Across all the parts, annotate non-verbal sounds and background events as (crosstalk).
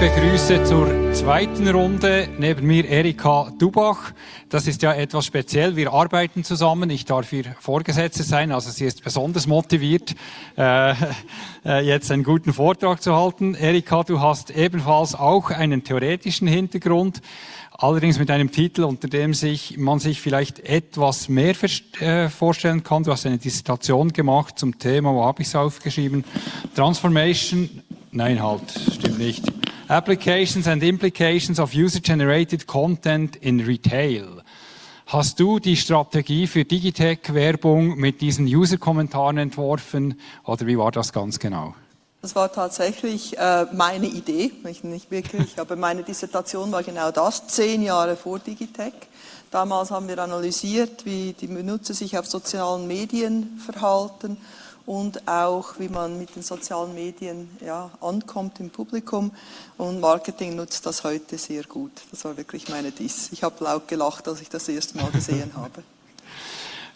begrüße zur zweiten Runde neben mir Erika Dubach. Das ist ja etwas speziell. Wir arbeiten zusammen. Ich darf ihr Vorgesetzte sein. Also sie ist besonders motiviert, äh, äh, jetzt einen guten Vortrag zu halten. Erika, du hast ebenfalls auch einen theoretischen Hintergrund. Allerdings mit einem Titel, unter dem sich, man sich vielleicht etwas mehr äh, vorstellen kann. Du hast eine Dissertation gemacht zum Thema, wo habe ich es aufgeschrieben? Transformation, nein halt, stimmt nicht. Applications and Implications of User-Generated Content in Retail. Hast du die Strategie für Digitech-Werbung mit diesen User-Kommentaren entworfen oder wie war das ganz genau? Das war tatsächlich äh, meine Idee, nicht, nicht wirklich, aber meine Dissertation war genau das, zehn Jahre vor Digitech. Damals haben wir analysiert, wie die Benutzer sich auf sozialen Medien verhalten und auch, wie man mit den sozialen Medien ja, ankommt im Publikum. Und Marketing nutzt das heute sehr gut. Das war wirklich meine Diss. Ich habe laut gelacht, als ich das erste Mal gesehen habe. (laughs)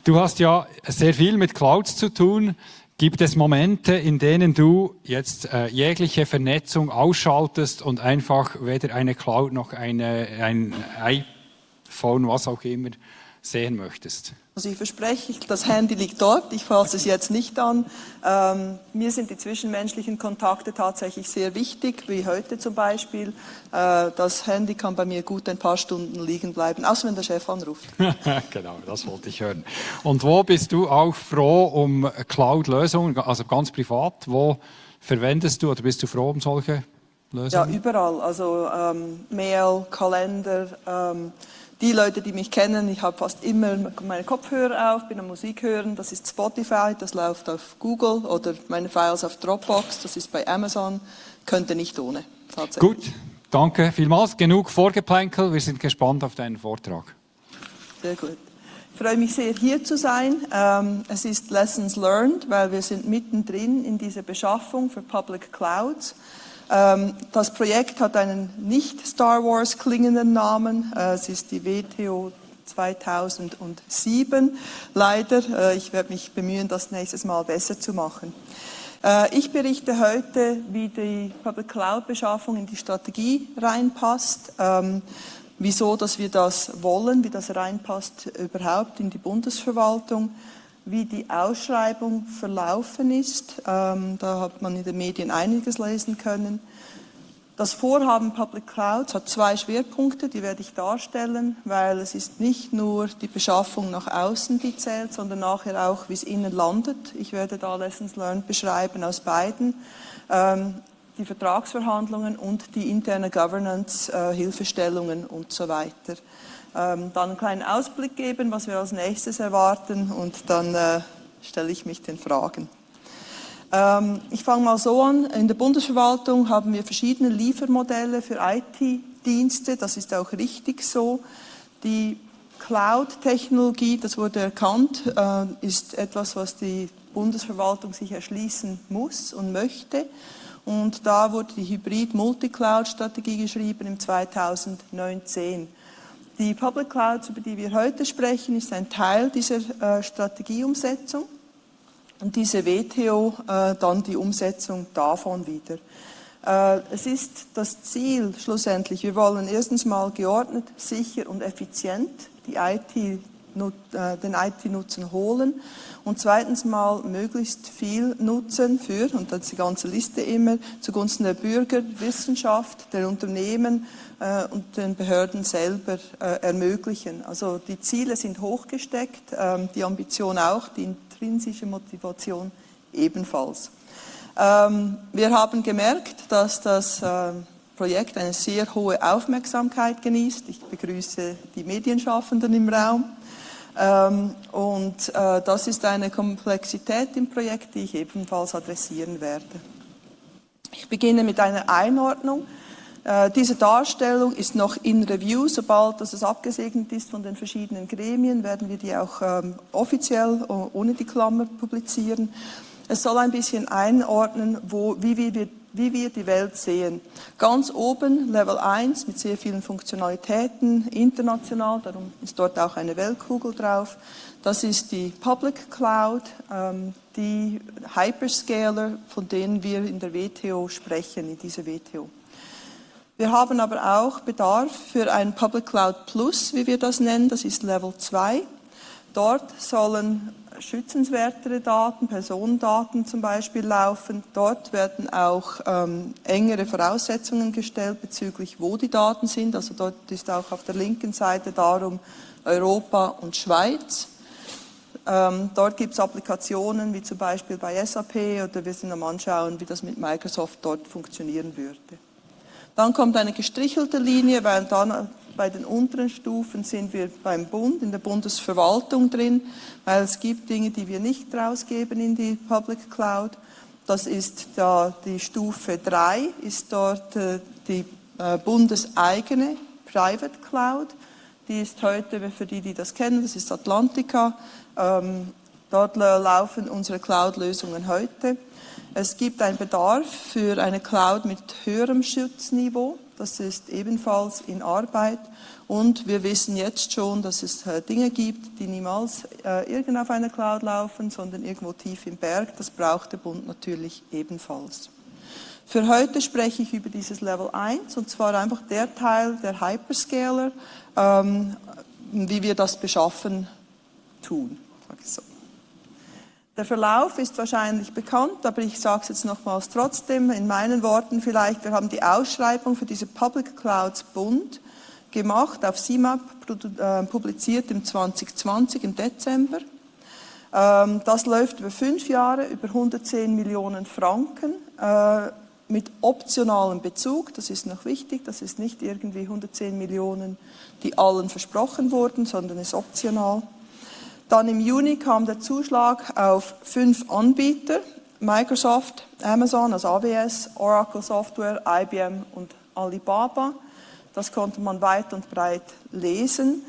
Du hast ja sehr viel mit Clouds zu tun. Gibt es Momente, in denen du jetzt äh, jegliche Vernetzung ausschaltest und einfach weder eine Cloud noch eine, ein iPhone, was auch immer, sehen möchtest? Also ich verspreche, das Handy liegt dort, ich fasse es jetzt nicht an. Ähm, mir sind die zwischenmenschlichen Kontakte tatsächlich sehr wichtig, wie heute zum Beispiel. Äh, das Handy kann bei mir gut ein paar Stunden liegen bleiben, außer wenn der Chef anruft. (laughs) genau, das wollte ich hören. Und wo bist du auch froh um Cloud-Lösungen, also ganz privat? Wo verwendest du oder bist du froh um solche Lösungen? Ja, überall. Also ähm, Mail, Kalender. Ähm, die Leute, die mich kennen, ich habe fast immer meine Kopfhörer auf, bin am Musik hören, das ist Spotify, das läuft auf Google oder meine Files auf Dropbox, das ist bei Amazon, könnte nicht ohne. Gut, danke vielmals. Genug Vorgeplänkel, wir sind gespannt auf deinen Vortrag. Sehr gut. Ich freue mich sehr, hier zu sein. Ähm, es ist Lessons Learned, weil wir sind mittendrin in dieser Beschaffung für Public Clouds. Ähm, das Projekt hat einen nicht Star Wars klingenden Namen. Äh, es ist die WTO 2007. Leider, äh, ich werde mich bemühen, das nächstes Mal besser zu machen. Äh, ich berichte heute, wie die Public Cloud Beschaffung in die Strategie reinpasst, ähm, wieso, dass wir das wollen, wie das reinpasst überhaupt in die Bundesverwaltung wie die Ausschreibung verlaufen ist. Ähm, da hat man in den Medien einiges lesen können. Das Vorhaben Public Clouds hat zwei Schwerpunkte, die werde ich darstellen, weil es ist nicht nur die Beschaffung nach außen, die zählt, sondern nachher auch, wie es innen landet. Ich werde da Lessons Learned beschreiben aus beiden. Ähm, die Vertragsverhandlungen und die interne Governance, äh, Hilfestellungen und so weiter dann einen kleinen Ausblick geben, was wir als nächstes erwarten und dann äh, stelle ich mich den Fragen. Ähm, ich fange mal so an. In der Bundesverwaltung haben wir verschiedene Liefermodelle für IT-Dienste. Das ist auch richtig so. Die Cloud-Technologie, das wurde erkannt, äh, ist etwas, was die Bundesverwaltung sich erschließen muss und möchte. Und da wurde die Hybrid-Multicloud-Strategie geschrieben im 2019. Die Public Clouds, über die wir heute sprechen, ist ein Teil dieser äh, Strategieumsetzung und diese WTO äh, dann die Umsetzung davon wieder. Äh, es ist das Ziel schlussendlich, wir wollen erstens mal geordnet, sicher und effizient die IT äh, den IT-Nutzen holen und zweitens mal möglichst viel Nutzen für, und das ist die ganze Liste immer, zugunsten der Bürger, Wissenschaft, der Unternehmen äh, und den Behörden selber äh, ermöglichen. Also die Ziele sind hochgesteckt, äh, die Ambition auch, die intrinsische Motivation ebenfalls. Ähm, wir haben gemerkt, dass das äh, Projekt eine sehr hohe Aufmerksamkeit genießt. Ich begrüße die Medienschaffenden im Raum. Ähm, und äh, das ist eine Komplexität im Projekt, die ich ebenfalls adressieren werde. Ich beginne mit einer Einordnung. Äh, diese Darstellung ist noch in Review. Sobald das abgesegnet ist von den verschiedenen Gremien, werden wir die auch ähm, offiziell ohne die Klammer publizieren. Es soll ein bisschen einordnen, wo, wie, wir, wie wir die Welt sehen. Ganz oben Level 1 mit sehr vielen Funktionalitäten, international, darum ist dort auch eine Weltkugel drauf. Das ist die Public Cloud, ähm, die Hyperscaler, von denen wir in der WTO sprechen, in dieser WTO. Wir haben aber auch Bedarf für ein Public Cloud Plus, wie wir das nennen, das ist Level 2. Dort sollen schützenswertere Daten, Personendaten zum Beispiel laufen. Dort werden auch ähm, engere Voraussetzungen gestellt bezüglich, wo die Daten sind. Also dort ist auch auf der linken Seite darum Europa und Schweiz. Ähm, dort gibt es Applikationen wie zum Beispiel bei SAP oder wir sind am anschauen, wie das mit Microsoft dort funktionieren würde. Dann kommt eine gestrichelte Linie, weil dann bei den unteren Stufen sind wir beim Bund, in der Bundesverwaltung drin, weil es gibt Dinge, die wir nicht rausgeben in die Public Cloud. Das ist da die Stufe 3, ist dort äh, die äh, bundeseigene Private Cloud. Die ist heute, für die, die das kennen, das ist Atlantica. Ähm, dort laufen unsere Cloud-Lösungen heute. Es gibt einen Bedarf für eine Cloud mit höherem Schutzniveau. Das ist ebenfalls in Arbeit. Und wir wissen jetzt schon, dass es äh, Dinge gibt, die niemals äh, irgend auf einer Cloud laufen, sondern irgendwo tief im Berg. Das braucht der Bund natürlich ebenfalls. Für heute spreche ich über dieses Level 1, und zwar einfach der Teil der Hyperscaler, ähm, wie wir das beschaffen tun. So. Der Verlauf ist wahrscheinlich bekannt, aber ich sage es jetzt nochmals trotzdem in meinen Worten vielleicht. Wir haben die Ausschreibung für diese Public Clouds Bund gemacht, auf CIMAP äh, publiziert im 2020, im Dezember. Ähm, das läuft über fünf Jahre, über 110 Millionen Franken äh, mit optionalem Bezug. Das ist noch wichtig, das ist nicht irgendwie 110 Millionen, die allen versprochen wurden, sondern ist optional. Dann im Juni kam der Zuschlag auf fünf Anbieter, Microsoft, Amazon, also AWS, Oracle Software, IBM und Alibaba. Das konnte man weit und breit lesen.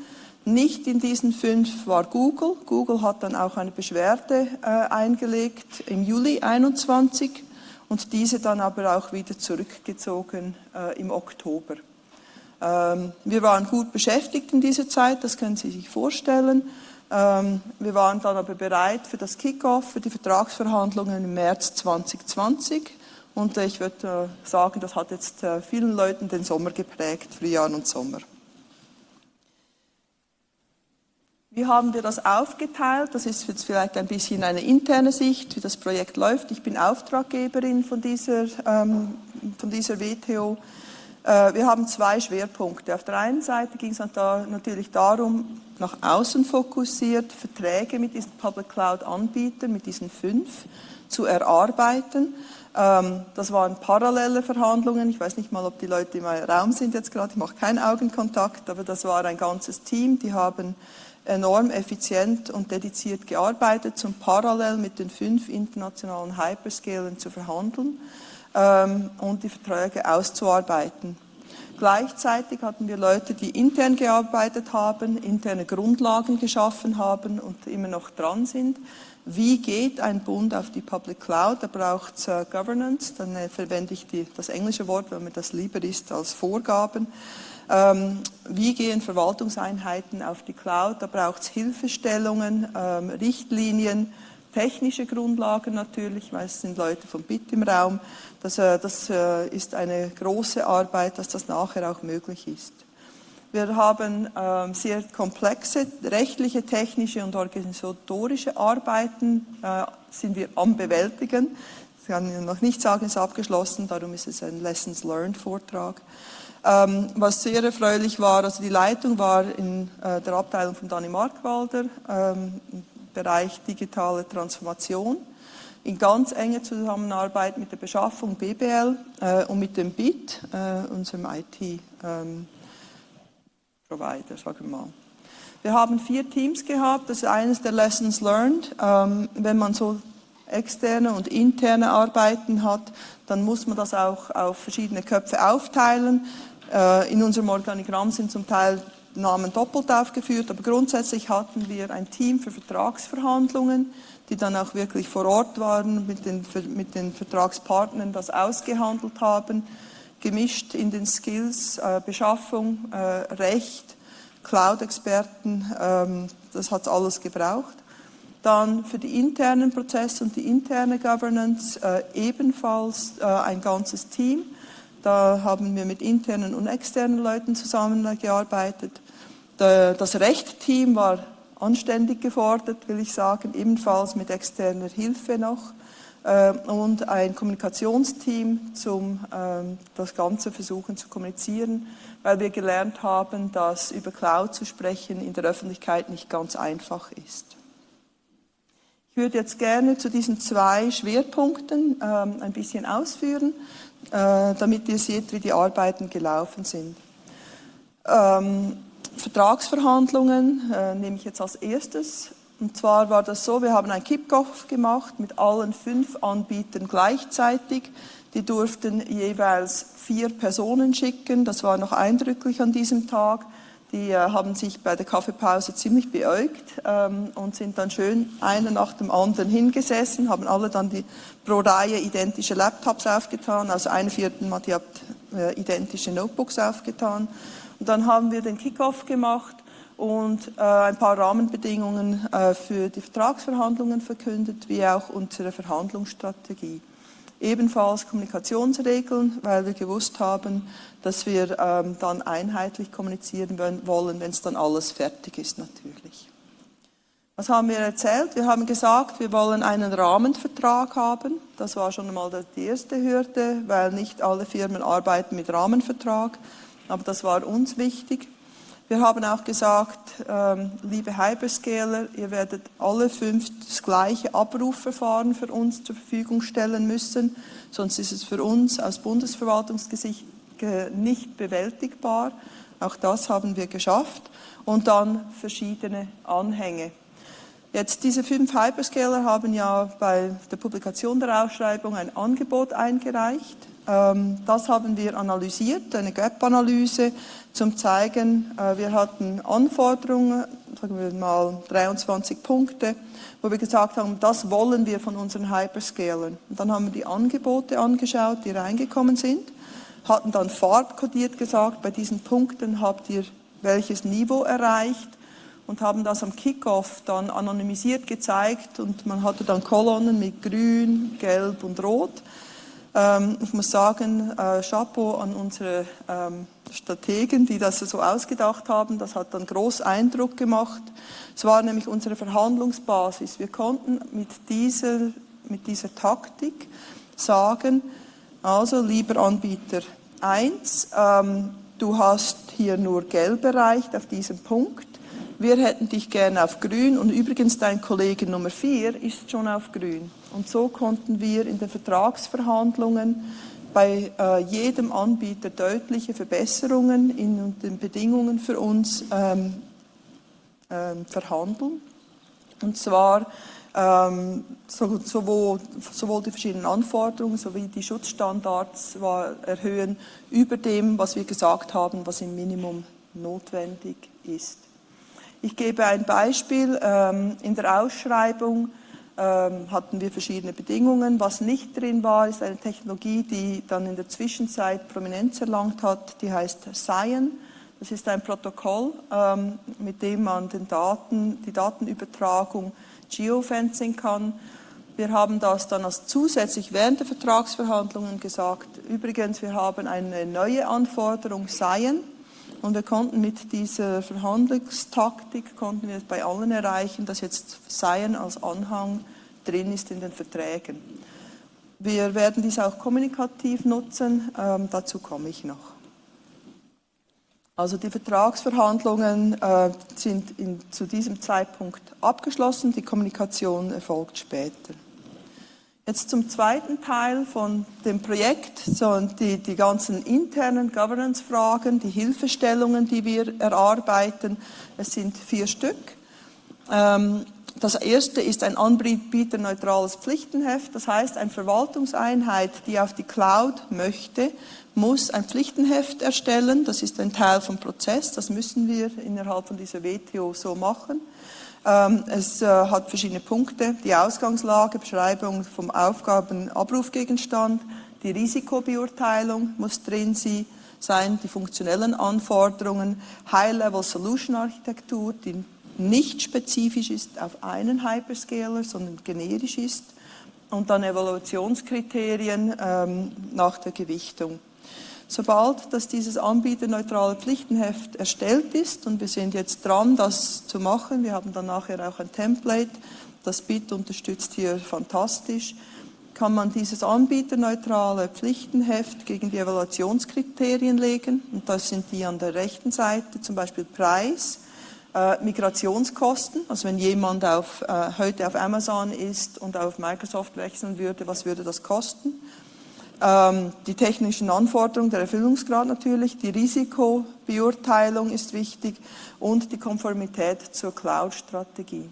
Nicht in diesen fünf war Google. Google hat dann auch eine Beschwerde äh, eingelegt im Juli 21 und diese dann aber auch wieder zurückgezogen äh, im Oktober. Ähm, wir waren gut beschäftigt in dieser Zeit, das können Sie sich vorstellen. Ähm, wir waren dann aber bereit für das Kickoff, für die Vertragsverhandlungen im März 2020. Und ich würde äh, sagen, das hat jetzt äh, vielen Leuten den Sommer geprägt, Frühjahr und Sommer. Wie haben wir das aufgeteilt? Das ist jetzt vielleicht ein bisschen eine interne Sicht, wie das Projekt läuft. Ich bin Auftraggeberin von dieser, ähm, von dieser WTO. Äh, wir haben zwei Schwerpunkte. Auf der einen Seite ging es natürlich darum, nach außen fokussiert, Verträge mit diesen Public Cloud-Anbietern, mit diesen fünf, zu erarbeiten. Ähm, das waren parallele Verhandlungen. Ich weiß nicht mal, ob die Leute im Raum sind jetzt gerade. Ich mache keinen Augenkontakt, aber das war ein ganzes Team. Die haben enorm effizient und dediziert gearbeitet, um parallel mit den fünf internationalen Hyperscalern zu verhandeln ähm, und die Verträge auszuarbeiten. Gleichzeitig hatten wir Leute, die intern gearbeitet haben, interne Grundlagen geschaffen haben und immer noch dran sind. Wie geht ein Bund auf die Public Cloud? Da braucht es uh, Governance, dann äh, verwende ich die, das englische Wort, weil mir das lieber ist als Vorgaben. Ähm, wie gehen Verwaltungseinheiten auf die Cloud? Da braucht es Hilfestellungen, ähm, Richtlinien, technische Grundlagen natürlich, weil es sind Leute vom BIT im Raum. Das, äh, das äh, ist eine große Arbeit, dass das nachher auch möglich ist. Wir haben ähm, sehr komplexe rechtliche, technische und organisatorische Arbeiten, äh, sind wir am Bewältigen. Ich kann noch nicht sagen, es ist abgeschlossen, darum ist es ein Lessons Learned Vortrag. Ähm, was sehr erfreulich war, also die Leitung war in äh, der Abteilung von Dani Markwalder, ähm, Bereich digitale Transformation in ganz enger Zusammenarbeit mit der Beschaffung BBL äh, und mit dem BIT, äh, unserem IT-Provider, ähm, sagen wir mal. Wir haben vier Teams gehabt, das ist eines der Lessons Learned. Ähm, wenn man so externe und interne Arbeiten hat, dann muss man das auch auf verschiedene Köpfe aufteilen. Äh, in unserem Organigramm sind zum Teil Namen doppelt aufgeführt, aber grundsätzlich hatten wir ein Team für Vertragsverhandlungen, die dann auch wirklich vor Ort waren, mit den, mit den Vertragspartnern das ausgehandelt haben, gemischt in den Skills, äh, Beschaffung, äh, Recht, Cloud-Experten, ähm, das hat alles gebraucht. Dann für die internen Prozesse und die interne Governance äh, ebenfalls äh, ein ganzes Team Da haben wir mit internen und externen Leuten zusammengearbeitet. Das Recht-Team war anständig gefordert, will ich sagen, ebenfalls mit externer Hilfe noch. Äh, und ein Kommunikationsteam, zum ähm, das Ganze versuchen zu kommunizieren, weil wir gelernt haben, dass über Cloud zu sprechen in der Öffentlichkeit nicht ganz einfach ist. Ich würde jetzt gerne zu diesen zwei Schwerpunkten ähm, ein bisschen ausführen, äh, damit ihr seht, wie die Arbeiten gelaufen sind. Ähm, Vertragsverhandlungen äh, nehme ich jetzt als erstes. Und zwar war das so, wir haben ein Kickoff gemacht mit allen fünf Anbietern gleichzeitig. Die durften jeweils vier Personen schicken. Das war noch eindrücklich an diesem Tag. Die äh, haben sich bei der Kaffeepause ziemlich beäugt ähm, und sind dann schön einer nach dem anderen hingesessen, haben alle dann die pro Reihe identische Laptops aufgetan, also eine vierten Mal die äh, identische Notebooks aufgetan. Und dann haben wir den Kickoff gemacht und äh, ein paar Rahmenbedingungen äh, für die Vertragsverhandlungen verkündet, wie auch unsere Verhandlungsstrategie. Ebenfalls Kommunikationsregeln, weil wir gewusst haben, dass wir ähm, dann einheitlich kommunizieren wollen, wenn es dann alles fertig ist natürlich. Was haben wir erzählt? Wir haben gesagt, wir wollen einen Rahmenvertrag haben. Das war schon einmal die erste Hürde, weil nicht alle Firmen arbeiten mit Rahmenvertrag, aber das war uns wichtig. Wir haben auch gesagt, ähm, liebe Hyperscaler, ihr werdet alle fünf das gleiche Abrufverfahren für uns zur Verfügung stellen müssen, sonst ist es für uns aus Bundesverwaltungsgesicht nicht bewältigbar. Auch das haben wir geschafft. Und dann verschiedene Anhänge. Jetzt diese fünf Hyperscaler haben ja bei der Publikation der Ausschreibung ein Angebot eingereicht. Ähm, das haben wir analysiert, eine Gap-Analyse, zum zeigen, äh, wir hatten Anforderungen, sagen wir mal 23 Punkte, wo wir gesagt haben, das wollen wir von unseren Hyperscalern. Und dann haben wir die Angebote angeschaut, die reingekommen sind, hatten dann farbkodiert gesagt, bei diesen Punkten habt ihr welches Niveau erreicht und haben das am Kickoff dann anonymisiert gezeigt und man hatte dann Kolonnen mit grün, gelb und rot ähm, ich muss sagen, äh, Chapeau an unsere ähm, Strategen, die das so ausgedacht haben. Das hat dann groß Eindruck gemacht. Es war nämlich unsere Verhandlungsbasis. Wir konnten mit dieser, mit dieser Taktik sagen, also lieber Anbieter 1, ähm, du hast hier nur gelb erreicht auf diesem Punkt. Wir hätten dich gerne auf grün und übrigens dein Kollege Nummer 4 ist schon auf grün. Und so konnten wir in den Vertragsverhandlungen bei äh, jedem Anbieter deutliche Verbesserungen in den Bedingungen für uns ähm, ähm, verhandeln. Und zwar ähm, so, sowohl, sowohl, die verschiedenen Anforderungen sowie die Schutzstandards war, erhöhen über dem, was wir gesagt haben, was im Minimum notwendig ist. Ich gebe ein Beispiel. Ähm, in der Ausschreibung ähm, hatten wir verschiedene Bedingungen. Was nicht drin war, ist eine Technologie, die dann in der Zwischenzeit Prominenz erlangt hat, die heißt Cyan. Das ist ein Protokoll, ähm, mit dem man den Daten, die Datenübertragung geofencing kann. Wir haben das dann als zusätzlich während der Vertragsverhandlungen gesagt. Übrigens, wir haben eine neue Anforderung Cyan. Und wir konnten mit dieser Verhandlungstaktik, konnten wir bei allen erreichen, dass jetzt Seien als Anhang drin ist in den Verträgen. Wir werden dies auch kommunikativ nutzen, ähm, dazu komme ich noch. Also die Vertragsverhandlungen äh, sind in, zu diesem Zeitpunkt abgeschlossen, die Kommunikation erfolgt später. Jetzt zum zweiten Teil von dem Projekt, so die, die ganzen internen Governance-Fragen, die Hilfestellungen, die wir erarbeiten. Es sind vier Stück. Ähm, das erste ist ein anbieterneutrales Pflichtenheft. Das heißt, eine Verwaltungseinheit, die auf die Cloud möchte, muss ein Pflichtenheft erstellen. Das ist ein Teil vom Prozess. Das müssen wir innerhalb von dieser WTO so machen. Ähm, es äh, hat verschiedene Punkte, die Ausgangslage, Beschreibung vom Aufgabenabrufgegenstand, die Risikobeurteilung muss drin sein, die funktionellen Anforderungen, High-Level-Solution-Architektur, die nicht spezifisch ist auf einen Hyperscaler, sondern generisch ist und dann Evaluationskriterien ähm, nach der Gewichtung. Sobald dass dieses anbieterneutrale Pflichtenheft erstellt ist, und wir sind jetzt dran, das zu machen, wir haben dann nachher auch ein Template, das BIT unterstützt hier fantastisch, kann man dieses anbieterneutrale Pflichtenheft gegen die Evaluationskriterien legen. Und das sind die an der rechten Seite, zum Beispiel Preis, äh, Migrationskosten, also wenn jemand auf, äh, heute auf Amazon ist und auf Microsoft wechseln würde, was würde das kosten? Ähm, die technischen Anforderungen, der Erfüllungsgrad natürlich, die Risikobeurteilung ist wichtig und die Konformität zur Cloud-Strategie.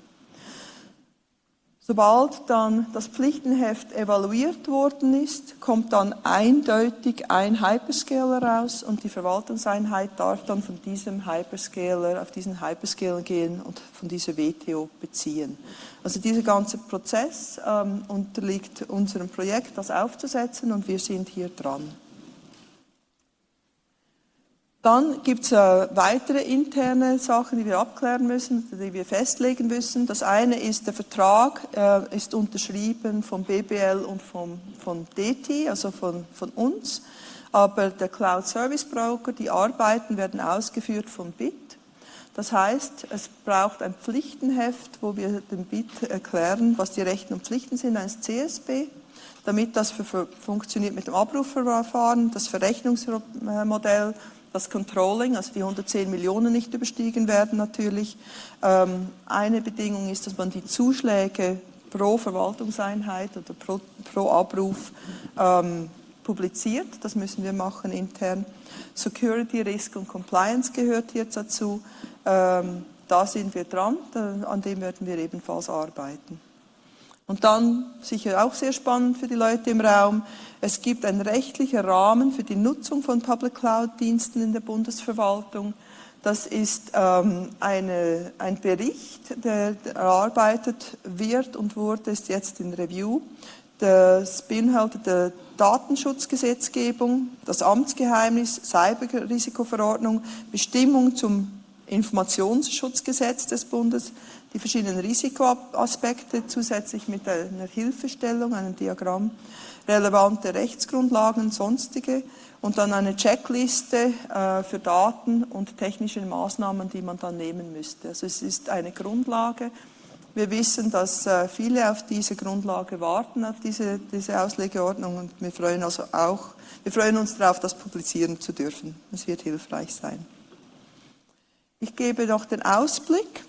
Sobald dann das Pflichtenheft evaluiert worden ist, kommt dann eindeutig ein Hyperscaler raus und die Verwaltungseinheit darf dann von diesem Hyperscaler auf diesen Hyperscaler gehen und von dieser WTO beziehen. Also dieser ganze Prozess ähm, unterliegt unserem Projekt, das aufzusetzen und wir sind hier dran. Dann gibt es äh, weitere interne Sachen, die wir abklären müssen, die wir festlegen müssen. Das eine ist, der Vertrag äh, ist unterschrieben vom BBL und vom, von DT, also von, von uns. Aber der Cloud Service Broker, die Arbeiten werden ausgeführt vom BIT. Das heißt, es braucht ein Pflichtenheft, wo wir dem BIT erklären, was die Rechten und Pflichten sind eines CSB, damit das für, für, funktioniert mit dem Abrufverfahren, das Verrechnungsmodell das Controlling, also die 110 Millionen nicht überstiegen werden natürlich. Ähm, eine Bedingung ist, dass man die Zuschläge pro Verwaltungseinheit oder pro, pro Abruf ähm, publiziert. Das müssen wir machen intern. Security, Risk und Compliance gehört jetzt dazu. Ähm, da sind wir dran, an dem werden wir ebenfalls arbeiten. Und dann, sicher auch sehr spannend für die Leute im Raum, es gibt einen rechtlichen Rahmen für die Nutzung von Public Cloud-Diensten in der Bundesverwaltung. Das ist ähm, eine, ein Bericht, der erarbeitet wird und wurde, ist jetzt in Review. Das beinhaltet die Datenschutzgesetzgebung, das Amtsgeheimnis, Cyberrisikoverordnung, Bestimmung zum Informationsschutzgesetz des Bundes, die verschiedenen Risikoaspekte zusätzlich mit einer Hilfestellung, einem Diagramm, relevante Rechtsgrundlagen, sonstige und dann eine Checkliste äh, für Daten und technische Maßnahmen, die man dann nehmen müsste. Also es ist eine Grundlage. Wir wissen, dass äh, viele auf diese Grundlage warten, auf diese, diese Auslegeordnung und wir freuen also auch, wir freuen uns darauf, das publizieren zu dürfen. Es wird hilfreich sein. Ich gebe noch den Ausblick.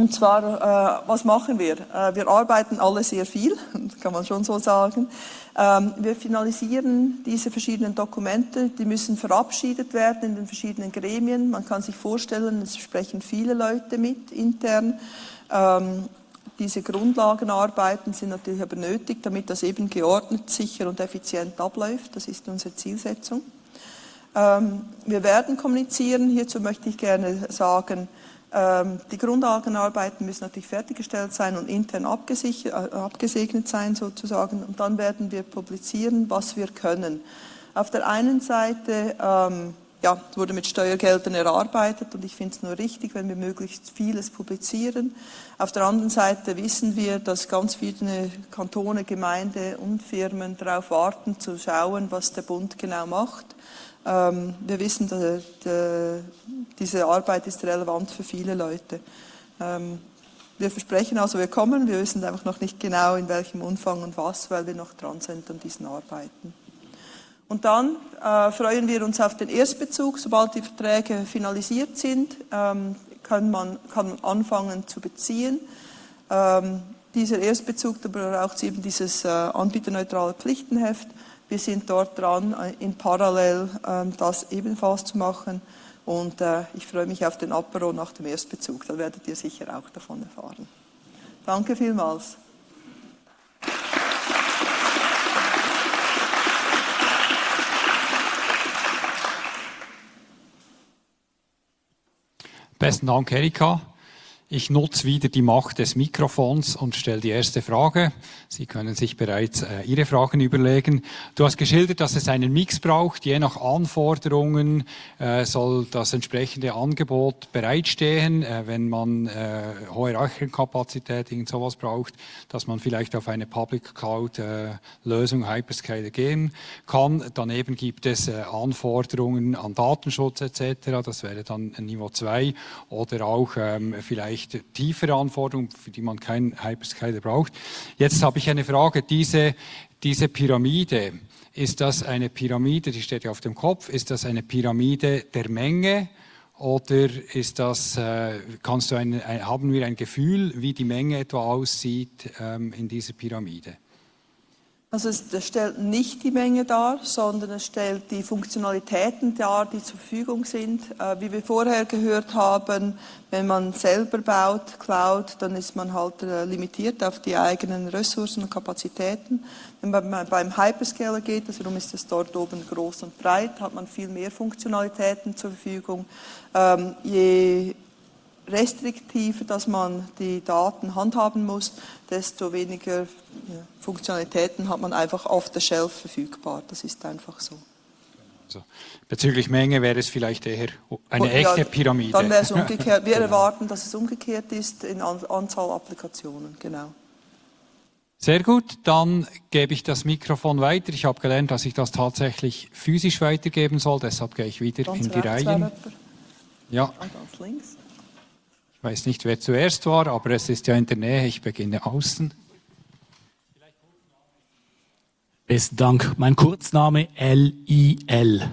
Und zwar, äh, was machen wir? Äh, wir arbeiten alle sehr viel, (laughs) kann man schon so sagen. Ähm, wir finalisieren diese verschiedenen Dokumente, die müssen verabschiedet werden in den verschiedenen Gremien. Man kann sich vorstellen, es sprechen viele Leute mit intern. Ähm, diese Grundlagenarbeiten sind natürlich aber nötig, damit das eben geordnet, sicher und effizient abläuft. Das ist unsere Zielsetzung. Ähm, wir werden kommunizieren. Hierzu möchte ich gerne sagen, die Grundlagenarbeiten müssen natürlich fertiggestellt sein und intern äh, abgesegnet sein sozusagen. Und dann werden wir publizieren, was wir können. Auf der einen Seite ähm, ja, wurde mit Steuergeldern erarbeitet und ich finde es nur richtig, wenn wir möglichst vieles publizieren. Auf der anderen Seite wissen wir, dass ganz viele Kantone, Gemeinde und Firmen darauf warten, zu schauen, was der Bund genau macht. Ähm, wir wissen, dass, diese Arbeit ist relevant für viele Leute. Ähm, wir versprechen also, wir kommen, wir wissen einfach noch nicht genau, in welchem Umfang und was, weil wir noch dran sind an diesen Arbeiten. Und dann äh, freuen wir uns auf den Erstbezug. Sobald die Verträge finalisiert sind, ähm, kann, man, kann man anfangen zu beziehen. Ähm, dieser Erstbezug, aber braucht eben dieses äh, anbieterneutrale Pflichtenheft. Wir sind dort dran, äh, in Parallel ähm, das ebenfalls zu machen. Und äh, ich freue mich auf den Apero nach dem Erstbezug. Da werdet ihr sicher auch davon erfahren. Danke vielmals. Besten Dank, Erika. Ich nutze wieder die Macht des Mikrofons und stelle die erste Frage. Sie können sich bereits äh, Ihre Fragen überlegen. Du hast geschildert, dass es einen Mix braucht. Je nach Anforderungen äh, soll das entsprechende Angebot bereitstehen. Äh, wenn man äh, hohe Rechenkapazität, irgend sowas braucht, dass man vielleicht auf eine Public Cloud äh, Lösung Hyperscaler gehen kann. Daneben gibt es äh, Anforderungen an Datenschutz etc. Das wäre dann Niveau 2 oder auch ähm, vielleicht vielleicht tiefere Anforderungen, für die man keinen Hyperscaler braucht. Jetzt habe ich eine Frage. Diese, diese Pyramide, ist das eine Pyramide, die steht ja auf dem Kopf, ist das eine Pyramide der Menge oder ist das, äh, kannst du ein, haben wir ein Gefühl, wie die Menge etwa aussieht ähm, in dieser Pyramide? Also es stellt nicht die Menge dar, sondern es stellt die Funktionalitäten dar, die zur Verfügung sind. Äh, wie wir vorher gehört haben, wenn man selber baut, Cloud, dann ist man halt äh, limitiert auf die eigenen Ressourcen und Kapazitäten. Wenn man beim Hyperscaler geht, also darum ist es dort oben groß und breit, hat man viel mehr Funktionalitäten zur Verfügung. Ähm, je restriktiver, dass man die Daten handhaben muss, desto weniger ja, Funktionalitäten hat man einfach auf der Shelf verfügbar. Das ist einfach so. Also, bezüglich Menge wäre es vielleicht eher eine Und, echte Pyramide. Dann wäre es umgekehrt. Wir (laughs) genau. erwarten, dass es umgekehrt ist in Anzahl Applikationen, genau. Sehr gut, dann gebe ich das Mikrofon weiter. Ich habe gelernt, dass ich das tatsächlich physisch weitergeben soll, deshalb gehe ich wieder Ganz in die Reihen. Ja. Ganz links. Ich weiß nicht, wer zuerst war, aber es ist ja in der Nähe. Ich beginne außen. Besten Dank. Mein Kurzname L-I-L.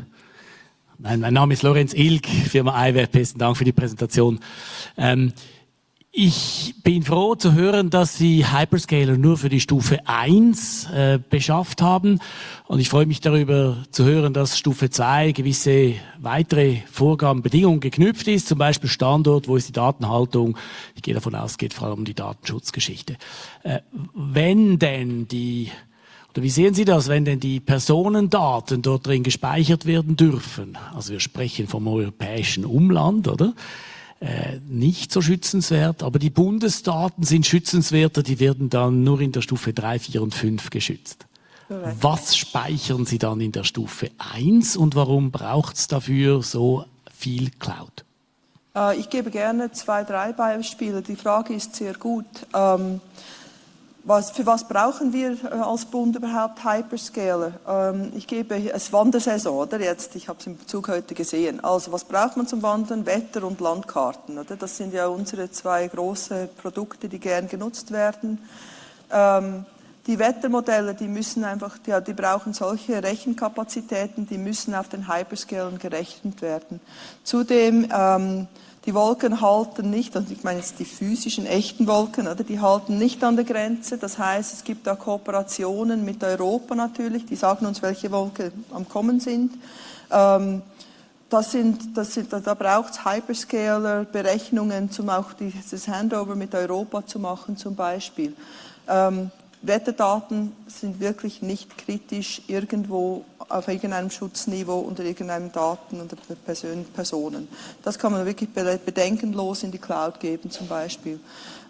Mein, mein Name ist Lorenz Ilg, Firma iWeb. Besten Dank für die Präsentation. Ähm, ich bin froh zu hören, dass Sie Hyperscaler nur für die Stufe 1 äh, beschafft haben. Und ich freue mich darüber zu hören, dass Stufe 2 gewisse weitere Vorgaben, Bedingungen geknüpft ist. Zum Beispiel Standort, wo ist die Datenhaltung? Ich gehe davon aus, es geht vor allem um die Datenschutzgeschichte. Äh, wenn denn die oder wie sehen Sie das, wenn denn die Personendaten dort drin gespeichert werden dürfen? Also wir sprechen vom europäischen Umland, oder? Äh, nicht so schützenswert, aber die Bundesdaten sind schützenswerter, die werden dann nur in der Stufe 3, 4 und 5 geschützt. Was speichern Sie dann in der Stufe 1 und warum braucht es dafür so viel Cloud? Äh, ich gebe gerne zwei, drei Beispiele. Die Frage ist sehr gut. Ähm, was, für was brauchen wir äh, als Bund überhaupt Hyperscaler? Ähm, ich gebe es Wandersaison, oder jetzt, ich habe es im Zug heute gesehen. Also was braucht man zum Wandern? Wetter- und Landkarten, oder? Das sind ja unsere zwei große Produkte, die gern genutzt werden. Ähm, die Wettermodelle, die müssen einfach, die, die brauchen solche Rechenkapazitäten, die müssen auf den Hyperscalern gerechnet werden. Zudem ähm, die Wolken halten nicht, also ich meine jetzt die physischen, echten Wolken, oder, die halten nicht an der Grenze. Das heißt, es gibt da Kooperationen mit Europa natürlich, die sagen uns, welche Wolken am Kommen sind. Ähm, das sind, das sind, da braucht es Hyperscaler-Berechnungen, um auch dieses Handover mit Europa zu machen zum Beispiel. Ähm, Wetterdaten sind wirklich nicht kritisch irgendwo auf irgendeinem Schutzniveau unter irgendeinem Daten unter Personen. Das kann man wirklich bedenkenlos in die Cloud geben zum Beispiel.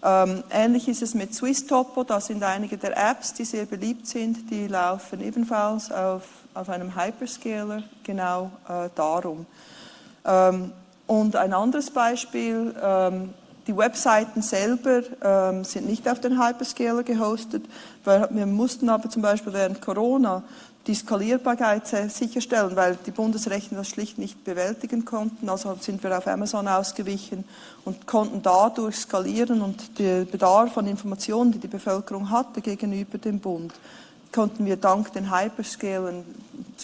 Ähm, ähnlich ist es mit SwissTopo, da sind einige der Apps, die sehr beliebt sind, die laufen ebenfalls auf, auf einem Hyperscaler, genau äh, darum. Ähm, und ein anderes Beispiel, ähm, die Webseiten selber ähm, sind nicht auf den Hyperscaler gehostet. Wir mussten aber zum Beispiel während Corona die Skalierbarkeit sicherstellen, weil die Bundesrechner das schlicht nicht bewältigen konnten. Also sind wir auf Amazon ausgewichen und konnten dadurch skalieren und der Bedarf an Informationen, die die Bevölkerung hatte gegenüber dem Bund, konnten wir dank den Hyperscalern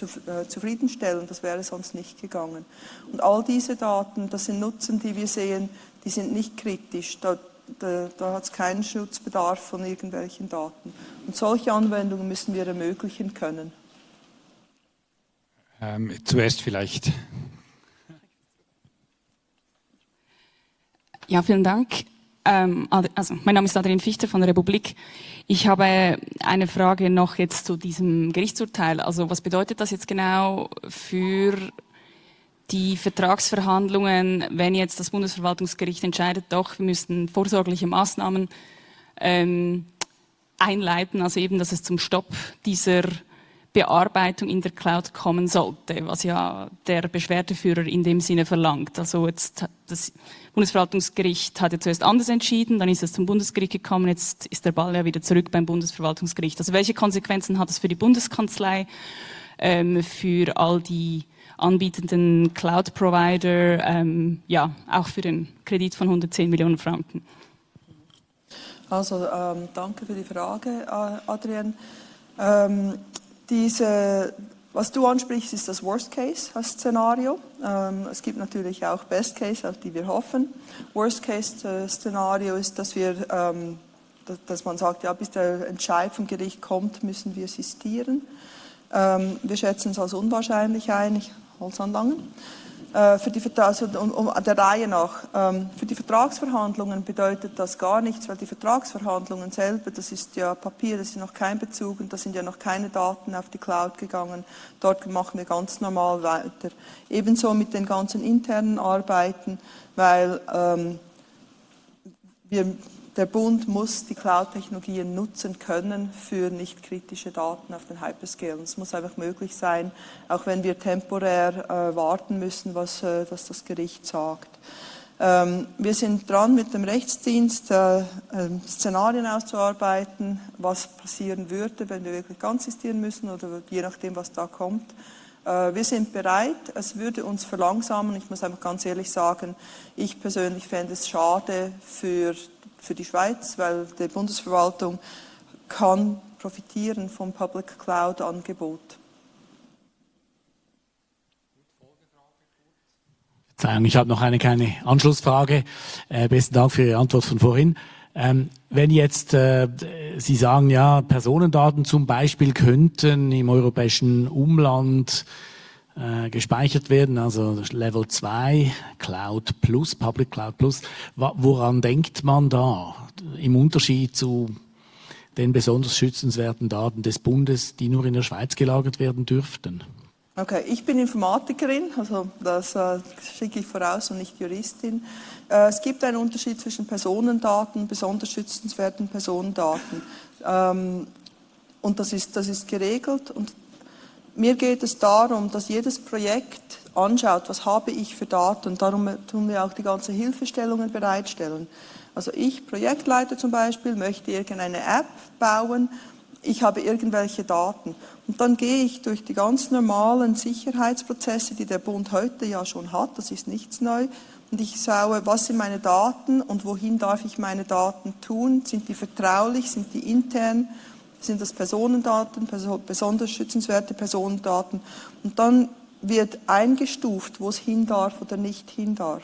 äh, zufriedenstellen. Das wäre sonst nicht gegangen. Und all diese Daten, das sind Nutzen, die wir sehen, die sind nicht kritisch. Da, da, da hat es keinen Schutzbedarf von irgendwelchen Daten. Und solche Anwendungen müssen wir ermöglichen können. Ähm, zuerst vielleicht. Ja, vielen Dank. Ähm, also, mein Name ist Adrian Fichter von der Republik. Ich habe eine Frage noch jetzt zu diesem Gerichtsurteil. Also was bedeutet das jetzt genau für die Vertragsverhandlungen, wenn jetzt das Bundesverwaltungsgericht entscheidet, doch, wir müssen vorsorgliche Maßnahmen ähm, einleiten, also eben, dass es zum Stopp dieser Bearbeitung in der Cloud kommen sollte, was ja der Beschwerdeführer in dem Sinne verlangt. Also jetzt das Bundesverwaltungsgericht hat ja zuerst anders entschieden, dann ist es zum Bundesgericht gekommen, jetzt ist der Ball ja wieder zurück beim Bundesverwaltungsgericht. Also welche Konsequenzen hat es für die Bundeskanzlei, ähm, für all die anbietenden Cloud-Provider, ähm, ja, auch für den Kredit von 110 Millionen Franken? Also ähm, danke für die Frage, Adrian. Ähm, diese, was du ansprichst, ist das Worst-Case-Szenario. Ähm, es gibt natürlich auch Best-Case, auf die wir hoffen. Worst-Case-Szenario ist, dass wir ähm, dass man sagt, ja, bis der Entscheid vom Gericht kommt, müssen wir sistieren. Ähm, wir schätzen es als unwahrscheinlich ein, ich Holz anlangen. Äh, für die, also um, um, der Reihe nach. Ähm, für die Vertragsverhandlungen bedeutet das gar nichts, weil die Vertragsverhandlungen selber, das ist ja Papier, das ist noch kein Bezug und da sind ja noch keine Daten auf die Cloud gegangen. Dort machen wir ganz normal weiter. Ebenso mit den ganzen internen Arbeiten, weil ähm, wir der Bund muss die Cloud-Technologien nutzen können für nicht kritische Daten auf den Hyperscale. Es muss einfach möglich sein, auch wenn wir temporär äh, warten müssen, was, äh, was das Gericht sagt. Ähm, wir sind dran, mit dem Rechtsdienst äh, ähm, Szenarien auszuarbeiten, was passieren würde, wenn wir wirklich ganz sistieren müssen oder je nachdem, was da kommt. Äh, wir sind bereit, es würde uns verlangsamen. Ich muss einfach ganz ehrlich sagen, ich persönlich fände es schade für für die Schweiz, weil die Bundesverwaltung kann profitieren vom Public Cloud Angebot. Verzeihung, ich habe noch eine kleine Anschlussfrage. Äh, besten Dank für Ihre Antwort von vorhin. Ähm, wenn jetzt äh, Sie sagen, ja, Personendaten zum Beispiel könnten im europäischen Umland äh, gespeichert werden, also Level 2, Cloud Plus, Public Cloud Plus. Woran denkt man da im Unterschied zu den besonders schützenswerten Daten des Bundes, die nur in der Schweiz gelagert werden dürften? Okay, ich bin Informatikerin, also das äh, schicke ich voraus und nicht Juristin. Äh, es gibt einen Unterschied zwischen Personendaten, besonders schützenswerten Personendaten. Ähm, und das ist, das ist geregelt und mir geht es darum, dass jedes Projekt anschaut, was habe ich für Daten. Darum tun wir auch die ganzen Hilfestellungen bereitstellen. Also ich, Projektleiter zum Beispiel, möchte irgendeine App bauen, ich habe irgendwelche Daten. Und dann gehe ich durch die ganz normalen Sicherheitsprozesse, die der Bund heute ja schon hat, das ist nichts neu, und ich schaue, was sind meine Daten und wohin darf ich meine Daten tun, sind die vertraulich, sind die intern sind das Personendaten, besonders schützenswerte Personendaten. Und dann wird eingestuft, wo es hin darf oder nicht hin darf.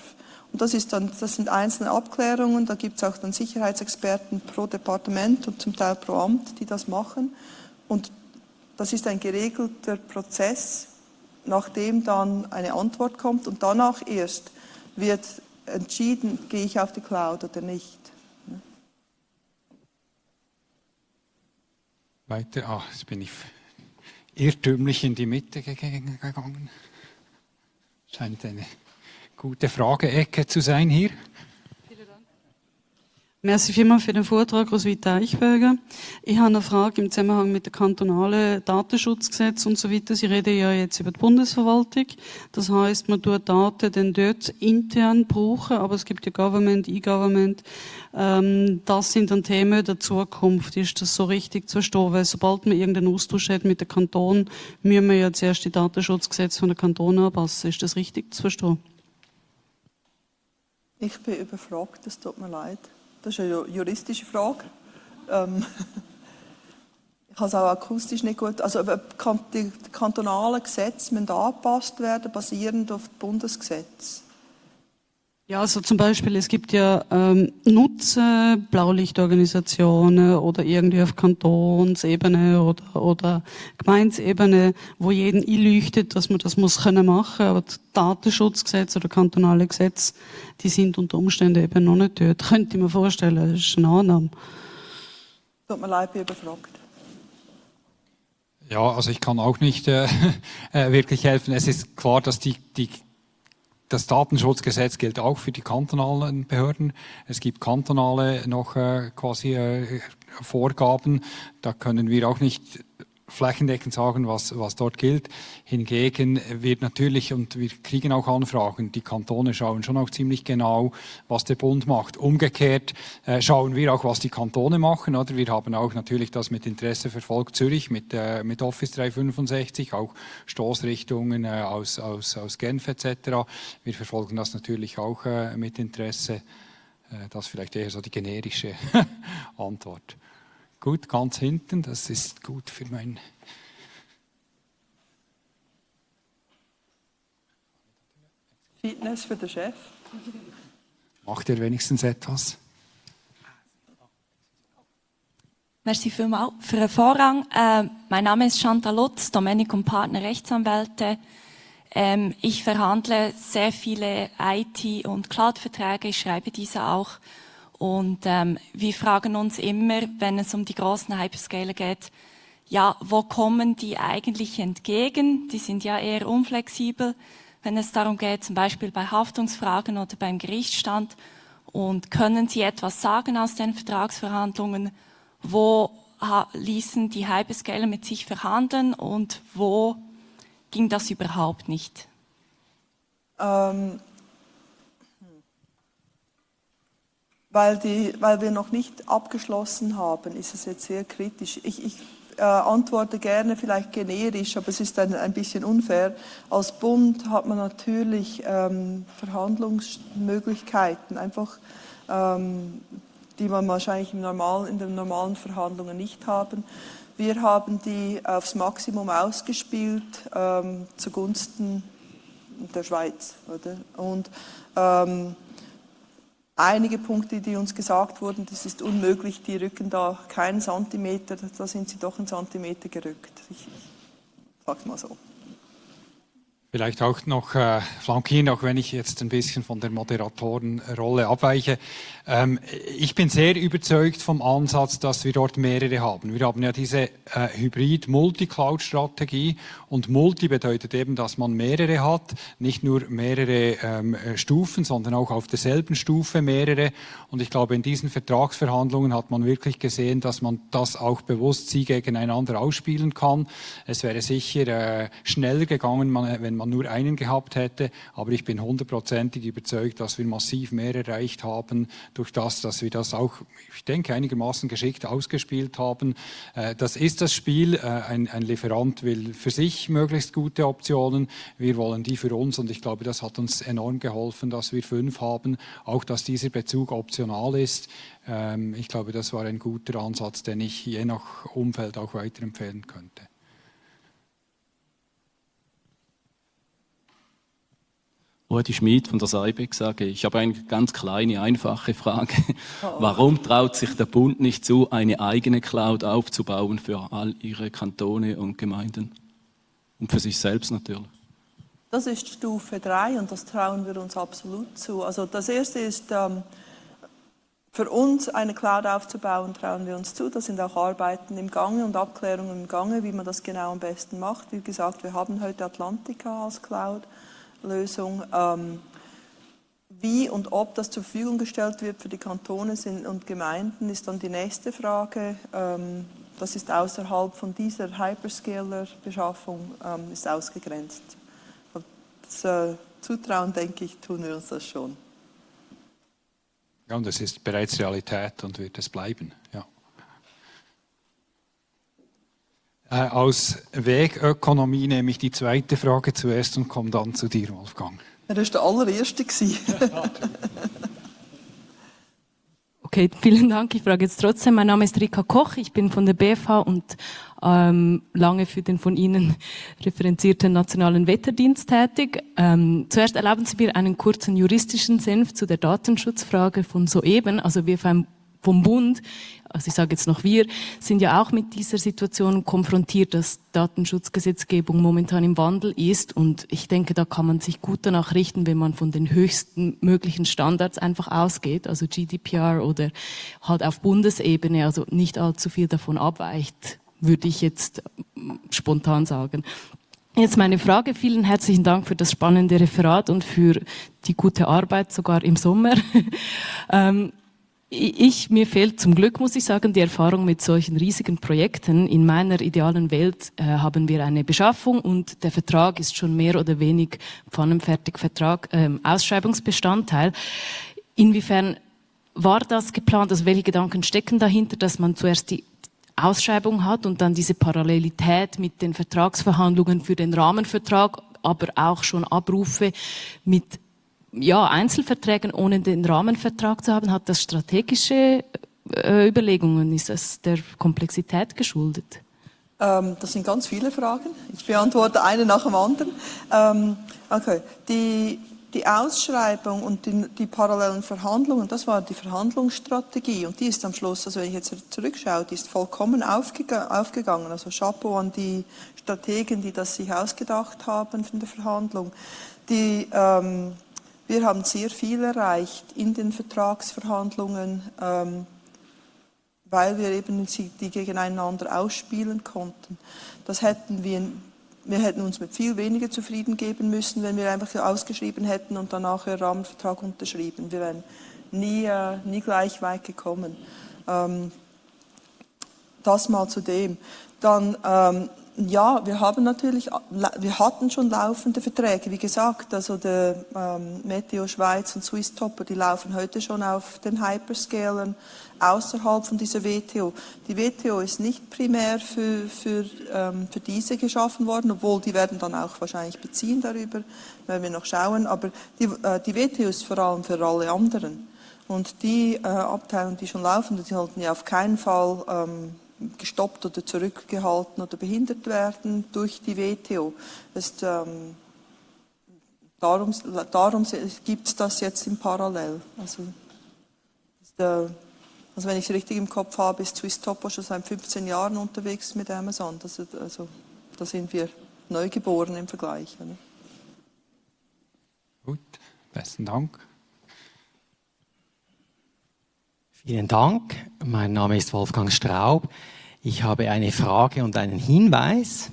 Und das, ist dann, das sind einzelne Abklärungen, da gibt es auch dann Sicherheitsexperten pro Departement und zum Teil pro Amt, die das machen. Und das ist ein geregelter Prozess, nachdem dann eine Antwort kommt und danach erst wird entschieden, gehe ich auf die Cloud oder nicht. Weiter, ah, jetzt bin ich irrtümlich in die Mitte gegangen. Scheint eine gute Frage-Ecke zu sein hier. Merci vielmals für den Vortrag, Roswitha Eichberger. Ich habe eine Frage im Zusammenhang mit dem kantonalen Datenschutzgesetz und so weiter. Sie reden ja jetzt über die Bundesverwaltung. Das heißt, man tut Daten dann dort intern brauchen, aber es gibt ja Government, E-Government. Ähm, das sind dann Themen der Zukunft. Ist das so richtig zu verstehen? Weil sobald man irgendeinen Austausch hat mit dem Kanton, müssen wir ja zuerst die Datenschutzgesetze von der Kanton anpassen. Ist das richtig zu verstehen? Ich bin überfragt, es tut mir leid. Das ist eine juristische Frage. Ähm, (laughs) ich habe es auch akustisch nicht gut. Also die kantonalen Gesetze müssen angepasst werden, basierend auf Bundesgesetz. Ja, also zum Beispiel, es gibt ja ähm, Nutzer, Blaulichtorganisationen oder irgendwie auf Kantonsebene oder, oder Gemeinsebene, wo jeden einleuchtet, dass man das muss können machen, aber das Datenschutzgesetz oder kantonale Gesetze, die sind unter Umständen eben noch nicht dort. Könnte ich mir vorstellen, das ist eine Annahme. Tut mir leid, bin überfragt. Ja, also ich kann auch nicht äh, (laughs) äh, wirklich helfen. Es ist klar, dass die, die das Datenschutzgesetz gilt auch für die kantonalen Behörden. Es gibt kantonale noch äh, quasi äh, Vorgaben. Da können wir auch nicht flächendeckend sagen, was, was dort gilt. Hingegen wird natürlich, und wir kriegen auch Anfragen, die Kantone schauen schon auch ziemlich genau, was der Bund macht. Umgekehrt äh, schauen wir auch, was die Kantone machen. Oder? Wir haben auch natürlich das mit Interesse verfolgt, Zürich mit, äh, mit Office 365, auch Stoßrichtungen äh, aus, aus, aus Genf etc. Wir verfolgen das natürlich auch äh, mit Interesse. Äh, das vielleicht eher so die generische (laughs) Antwort. Gut, ganz hinten, das ist gut für mein. Fitness für den Chef. Macht er wenigstens etwas? Merci vielmals für den Vorrang. Äh, mein Name ist Chantal Lutz, Domenico und Partner Rechtsanwälte. Ähm, ich verhandle sehr viele IT- und Cloud-Verträge, ich schreibe diese auch und ähm, wir fragen uns immer, wenn es um die großen Hyperscaler geht, ja, wo kommen die eigentlich entgegen? Die sind ja eher unflexibel, wenn es darum geht, zum Beispiel bei Haftungsfragen oder beim Gerichtsstand. Und können Sie etwas sagen aus den Vertragsverhandlungen? Wo ließen die Hyperscaler mit sich verhandeln und wo ging das überhaupt nicht? Ähm, weil, die, weil wir noch nicht abgeschlossen haben, ist es jetzt sehr kritisch. Ich, ich äh, antworte gerne vielleicht generisch, aber es ist ein, ein bisschen unfair. Als Bund hat man natürlich ähm, Verhandlungsmöglichkeiten, einfach ähm, die man wahrscheinlich im normalen, in den normalen Verhandlungen nicht haben. Wir haben die aufs Maximum ausgespielt ähm, zugunsten der Schweiz. Oder? Und ähm, einige Punkte, die uns gesagt wurden, das ist unmöglich, die rücken da keinen Zentimeter, da sind sie doch einen Zentimeter gerückt. Ich, ich sag's mal so. Vielleicht auch noch äh, flankieren, auch wenn ich jetzt ein bisschen von der Moderatorenrolle abweiche. Ähm, ich bin sehr überzeugt vom Ansatz, dass wir dort mehrere haben. Wir haben ja diese äh, Hybrid-Multi-Cloud-Strategie und Multi bedeutet eben, dass man mehrere hat, nicht nur mehrere ähm, Stufen, sondern auch auf derselben Stufe mehrere. Und ich glaube, in diesen Vertragsverhandlungen hat man wirklich gesehen, dass man das auch bewusst sie gegeneinander ausspielen kann. Es wäre sicher äh, schneller gegangen, wenn man nur einen gehabt hätte, aber ich bin hundertprozentig überzeugt, dass wir massiv mehr erreicht haben durch das, dass wir das auch, ich denke, einigermaßen geschickt ausgespielt haben. Äh, das ist das Spiel. Äh, ein, ein Lieferant will für sich möglichst gute Optionen. Wir wollen die für uns und ich glaube, das hat uns enorm geholfen, dass wir fünf haben. Auch, dass dieser Bezug optional ist. Ähm, ich glaube, das war ein guter Ansatz, den ich je nach Umfeld auch weiterempfehlen könnte. Rudi Schmid von der Seibeck sage, ich habe eine ganz kleine, einfache Frage. Warum traut sich der Bund nicht zu, eine eigene Cloud aufzubauen für all ihre Kantone und Gemeinden? Und für sich selbst natürlich. Das ist Stufe 3 und das trauen wir uns absolut zu. Also das erste ist, ähm, für uns eine Cloud aufzubauen, trauen wir uns zu. Da sind auch Arbeiten im Gange und Abklärungen im Gange, wie man das genau am besten macht. Wie gesagt, wir haben heute Atlantica als Cloud. Lösung. Ähm, wie und ob das zur Verfügung gestellt wird für die Kantone und Gemeinden, ist dann die nächste Frage. Ähm, das ist außerhalb von dieser Hyperscaler-Beschaffung ähm, ist ausgegrenzt. Das äh, Zutrauen, denke ich, tun wir uns das schon. Ja, und es ist bereits Realität und wird es bleiben. Ja. Äh, aus Wegökonomie nehme ich die zweite Frage zuerst und komme dann zu dir, Wolfgang. Er war der allererste. (laughs) okay, vielen Dank. Ich frage jetzt trotzdem. Mein Name ist Rika Koch. Ich bin von der BFH und ähm, lange für den von Ihnen referenzierten Nationalen Wetterdienst tätig. Ähm, zuerst erlauben Sie mir einen kurzen juristischen Senf zu der Datenschutzfrage von soeben. Also wir vom Bund, also ich sage jetzt noch wir, sind ja auch mit dieser Situation konfrontiert, dass Datenschutzgesetzgebung momentan im Wandel ist. Und ich denke, da kann man sich gut danach richten, wenn man von den höchsten möglichen Standards einfach ausgeht, also GDPR oder halt auf Bundesebene, also nicht allzu viel davon abweicht, würde ich jetzt spontan sagen. Jetzt meine Frage. Vielen herzlichen Dank für das spannende Referat und für die gute Arbeit, sogar im Sommer. (laughs) ähm, ich, mir fehlt zum Glück, muss ich sagen, die Erfahrung mit solchen riesigen Projekten. In meiner idealen Welt äh, haben wir eine Beschaffung und der Vertrag ist schon mehr oder weniger pfannenfertig Vertrag, ähm, Ausschreibungsbestandteil. Inwiefern war das geplant? Also welche Gedanken stecken dahinter, dass man zuerst die Ausschreibung hat und dann diese Parallelität mit den Vertragsverhandlungen für den Rahmenvertrag, aber auch schon Abrufe mit ja, Einzelverträgen ohne den Rahmenvertrag zu haben, hat das strategische äh, Überlegungen? Ist das der Komplexität geschuldet? Ähm, das sind ganz viele Fragen. Ich beantworte eine nach dem anderen. Ähm, okay. Die, die Ausschreibung und die, die, parallelen Verhandlungen, das war die Verhandlungsstrategie und die ist am Schluss, also wenn ich jetzt zurückschaue, die ist vollkommen aufgegangen. Also Chapeau an die Strategen, die das sich ausgedacht haben von der Verhandlung. Die, ähm, wir haben sehr viel erreicht in den Vertragsverhandlungen, ähm, weil wir eben die gegeneinander ausspielen konnten. Das hätten wir, wir hätten uns mit viel weniger zufrieden geben müssen, wenn wir einfach ausgeschrieben hätten und dann nachher Rahmenvertrag unterschrieben. Wir wären nie, äh, nie gleich weit gekommen. Ähm, das mal zu dem. Dann ähm, ja, wir haben natürlich, wir hatten schon laufende Verträge. Wie gesagt, also der ähm, Meteo Schweiz und Swiss Topper, die laufen heute schon auf den Hyperscalern außerhalb von dieser WTO. Die WTO ist nicht primär für, für, ähm, für diese geschaffen worden, obwohl die werden dann auch wahrscheinlich beziehen darüber, wenn wir noch schauen. Aber die, äh, die WTO ist vor allem für alle anderen. Und die äh, Abteilungen, die schon laufen, die sollten ja auf keinen Fall ähm, gestoppt oder zurückgehalten oder behindert werden durch die WTO. Ist, ähm, darum darum gibt es das jetzt im Parallel. Also, ist, äh, also wenn ich es richtig im Kopf habe, ist Swiss Topo schon seit 15 Jahren unterwegs mit Amazon. Das, also, da sind wir neugeboren im Vergleich. Oder? Gut, besten Dank. Vielen Dank. Mein Name ist Wolfgang Straub. Ich habe eine Frage und einen Hinweis.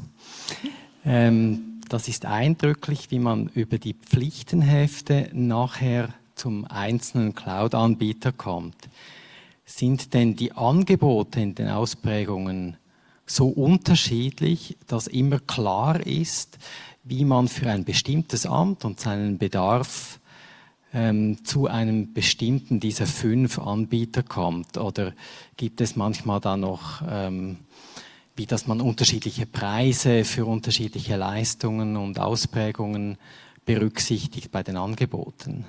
Ähm, das ist eindrücklich, wie man über die Pflichtenhefte nachher zum einzelnen Cloud-Anbieter kommt. Sind denn die Angebote in den Ausprägungen so unterschiedlich, dass immer klar ist, wie man für ein bestimmtes Amt und seinen Bedarf ähm, zu einem bestimmten dieser fünf Anbieter kommt? Oder gibt es manchmal da noch, ähm, wie dass man unterschiedliche Preise für unterschiedliche Leistungen und Ausprägungen berücksichtigt bei den Angeboten?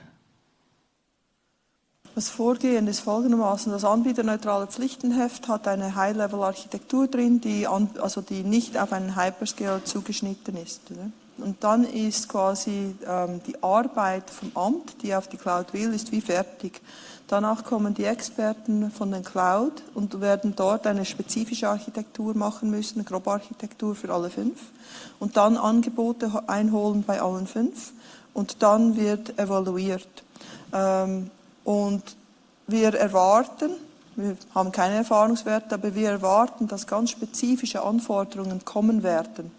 Das Vorgehen ist folgendermaßen. Das anbieterneutrale Pflichtenheft hat eine High-Level-Architektur drin, die, also die nicht auf einen Hyperscale zugeschnitten ist. Oder? Und dann ist quasi ähm, die Arbeit vom Amt, die auf die Cloud will, ist wie fertig. Danach kommen die Experten von den Cloud und werden dort eine spezifische Architektur machen müssen, eine Grobarchitektur für alle fünf. Und dann Angebote einholen bei allen fünf. Und dann wird evaluiert. Ähm, und wir erwarten, wir haben keine Erfahrungswerte, aber wir erwarten, dass ganz spezifische Anforderungen kommen werden.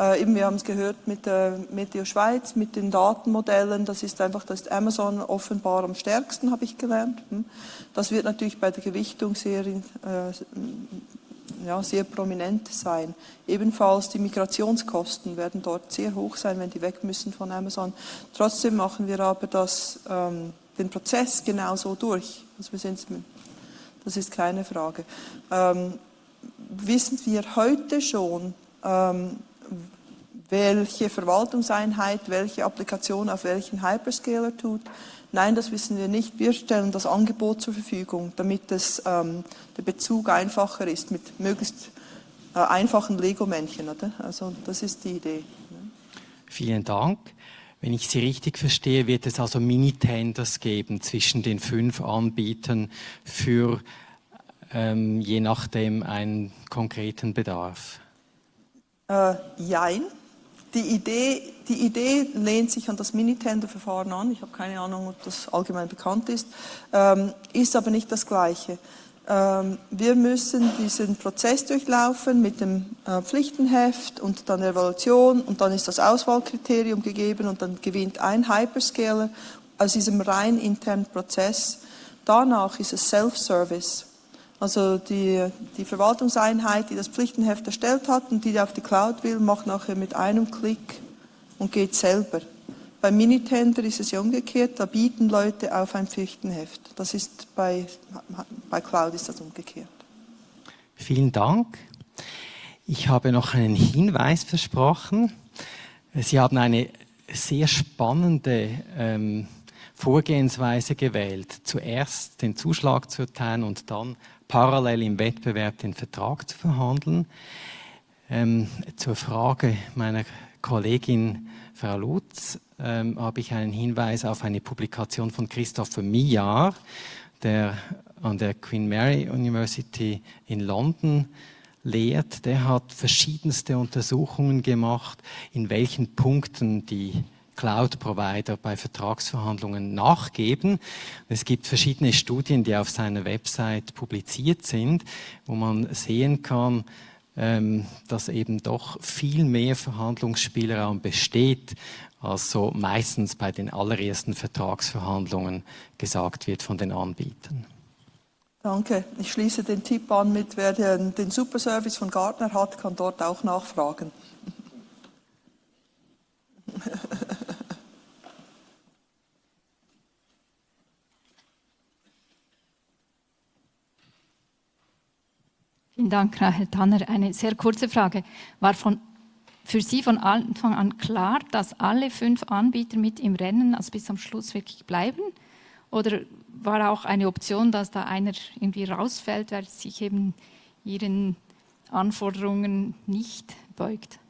Äh, eben, wir haben es gehört mit der Meteo Schweiz, mit den Datenmodellen. Das ist einfach, das ist Amazon offenbar am stärksten, habe ich gelernt. Hm. Das wird natürlich bei der Gewichtung sehr, äh, ja, sehr prominent sein. Ebenfalls die Migrationskosten werden dort sehr hoch sein, wenn die weg müssen von Amazon. Trotzdem machen wir aber das, ähm, den Prozess genauso durch. Also wir das ist keine Frage. Ähm, wissen wir heute schon, ähm, welche Verwaltungseinheit welche Applikation auf welchen Hyperscaler tut. Nein, das wissen wir nicht. Wir stellen das Angebot zur Verfügung, damit es, ähm, der Bezug einfacher ist mit möglichst äh, einfachen Lego-Männchen. Also das ist die Idee. Vielen Dank. Wenn ich Sie richtig verstehe, wird es also Mini-Tenders geben zwischen den fünf Anbietern für ähm, je nachdem einen konkreten Bedarf. Äh, jein. Die Idee, die Idee lehnt sich an das Minitender-Verfahren an. Ich habe keine Ahnung, ob das allgemein bekannt ist, ähm, ist aber nicht das Gleiche. Ähm, wir müssen diesen Prozess durchlaufen mit dem äh, Pflichtenheft und dann Evaluation und dann ist das Auswahlkriterium gegeben und dann gewinnt ein Hyperscaler aus diesem rein internen Prozess. Danach ist es Self-Service. Also die, die Verwaltungseinheit, die das Pflichtenheft erstellt hat und die auf die Cloud will, macht nachher mit einem Klick und geht selber. Beim Minitender ist es ja umgekehrt, da bieten Leute auf ein Pflichtenheft. Das ist bei, bei Cloud ist das umgekehrt. Vielen Dank. Ich habe noch einen Hinweis versprochen. Sie haben eine sehr spannende ähm, Vorgehensweise gewählt. Zuerst den Zuschlag zu erteilen und dann parallel im Wettbewerb den Vertrag zu verhandeln. Ähm, zur Frage meiner Kollegin Frau Lutz ähm, habe ich einen Hinweis auf eine Publikation von Christopher Millar, der an der Queen Mary University in London lehrt. Der hat verschiedenste Untersuchungen gemacht, in welchen Punkten die Cloud-Provider bei Vertragsverhandlungen nachgeben. Es gibt verschiedene Studien, die auf seiner Website publiziert sind, wo man sehen kann, ähm, dass eben doch viel mehr Verhandlungsspielraum besteht, als so meistens bei den allerersten Vertragsverhandlungen gesagt wird von den Anbietern. Danke. Ich schließe den Tipp an mit, wer den, den Superservice von Gartner hat, kann dort auch nachfragen. (laughs) Vielen Dank, Rahel Tanner. Eine sehr kurze Frage. War von, für Sie von Anfang an klar, dass alle fünf Anbieter mit im Rennen, also bis zum Schluss wirklich bleiben? Oder war auch eine Option, dass da einer irgendwie rausfällt, weil sich eben Ihren Anforderungen nicht beugt?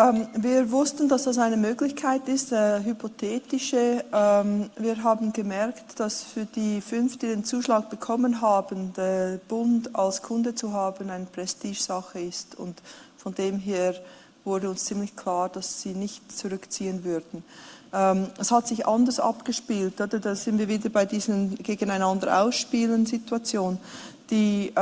Ähm, wir wussten, dass das eine Möglichkeit ist, äh, hypothetische. Ähm, wir haben gemerkt, dass für die fünf, die den Zuschlag bekommen haben, der Bund als Kunde zu haben, eine Prestigesache ist. Und von dem her wurde uns ziemlich klar, dass sie nicht zurückziehen würden. Ähm, es hat sich anders abgespielt, oder? Da sind wir wieder bei diesen gegeneinander ausspielen Situation. Die,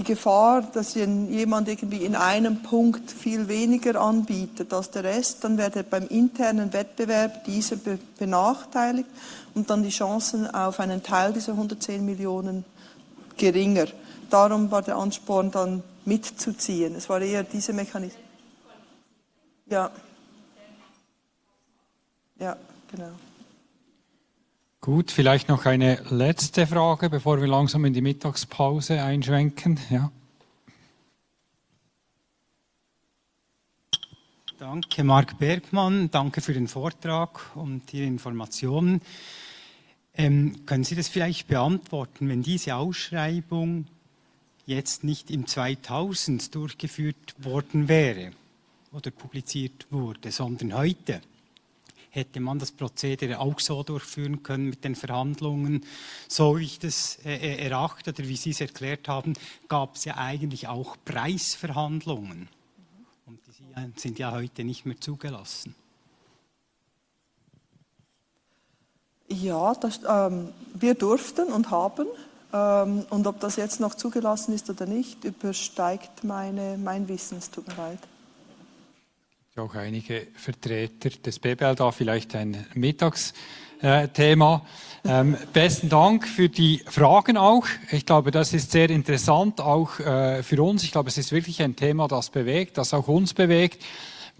die Gefahr, dass jemand irgendwie in einem Punkt viel weniger anbietet als der Rest, dann wird beim internen Wettbewerb dieser benachteiligt und dann die Chancen auf einen Teil dieser 110 Millionen geringer. Darum war der Ansporn dann mitzuziehen. Es war eher dieser Mechanismus. Ja. Ja, genau. Gut, vielleicht noch eine letzte Frage, bevor wir langsam in die Mittagspause einschwenken. Ja. Danke, Marc Bergmann. Danke für den Vortrag und die Informationen. Ähm, können Sie das vielleicht beantworten, wenn diese Ausschreibung jetzt nicht im 2000 durchgeführt worden wäre oder publiziert wurde, sondern heute? Hätte man das Prozedere auch so durchführen können mit den Verhandlungen. So wie ich das äh, äh erachte oder wie Sie es erklärt haben, gab es ja eigentlich auch Preisverhandlungen. Und die sind ja heute nicht mehr zugelassen. Ja, das, ähm, wir durften und haben. Ähm, und ob das jetzt noch zugelassen ist oder nicht, übersteigt meine, mein Wissen. Es tut mir leid auch einige Vertreter des BBL da, vielleicht ein Mittagsthema. Ähm, besten Dank für die Fragen auch. Ich glaube, das ist sehr interessant, auch äh, für uns. Ich glaube, es ist wirklich ein Thema, das bewegt, das auch uns bewegt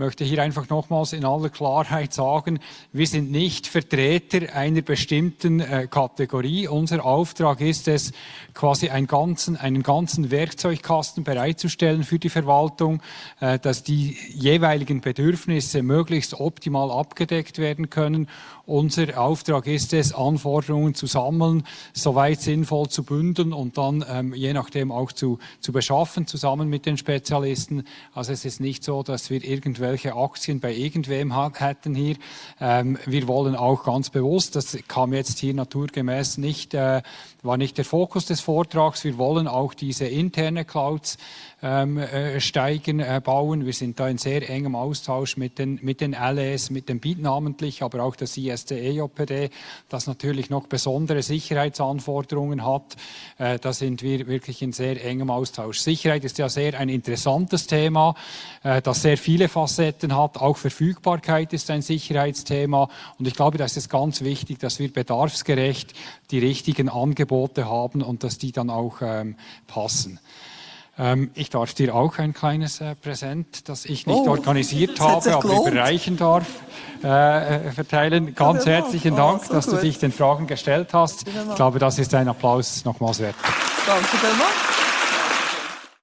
möchte hier einfach nochmals in aller Klarheit sagen, wir sind nicht Vertreter einer bestimmten äh, Kategorie. Unser Auftrag ist es, quasi einen ganzen, einen ganzen Werkzeugkasten bereitzustellen für die Verwaltung, äh, dass die jeweiligen Bedürfnisse möglichst optimal abgedeckt werden können unser Auftrag ist es, Anforderungen zu sammeln, soweit sinnvoll zu bündeln und dann ähm, je nachdem auch zu, zu beschaffen, zusammen mit den Spezialisten. Also es ist nicht so, dass wir irgendwelche Aktien bei irgendwem hätten hier. Ähm, wir wollen auch ganz bewusst, das kam jetzt hier naturgemäß nicht, äh, war nicht der Fokus des Vortrags, wir wollen auch diese interne Clouds steigen, äh, bauen. Wir sind da in sehr engem Austausch mit den, mit den LS, mit dem Beat namentlich, aber auch der CSA STEJPD, das natürlich noch besondere Sicherheitsanforderungen hat. Äh, da sind wir wirklich in sehr engem Austausch. Sicherheit ist ja sehr ein interessantes Thema, äh, das sehr viele Facetten hat. Auch Verfügbarkeit ist ein Sicherheitsthema. Und ich glaube, da ist ganz wichtig, dass wir bedarfsgerecht die richtigen Angebote haben und dass die dann auch ähm, passen. Ähm, ich darf dir auch ein kleines äh, Präsent, das ich nicht oh, organisiert (laughs) habe, aber überreichen darf, äh, äh verteilen. Ganz herzlichen Dank, oh, so dass gut. du dich den Fragen gestellt hast. Ich glaube, das ist ein Applaus nochmals wert. Danke vielmals.